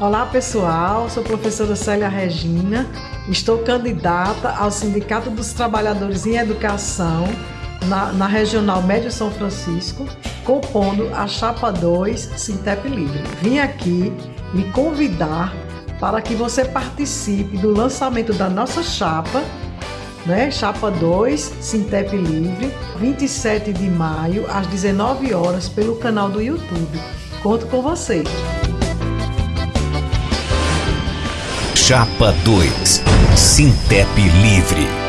Olá pessoal, sou a professora Célia Regina, estou candidata ao Sindicato dos Trabalhadores em Educação na, na Regional Médio São Francisco, compondo a Chapa 2 Sintep Livre. Vim aqui me convidar para que você participe do lançamento da nossa chapa, né? Chapa 2 Sintep Livre, 27 de maio, às 19 horas, pelo canal do YouTube. Conto com você! Chapa 2 Sintep Livre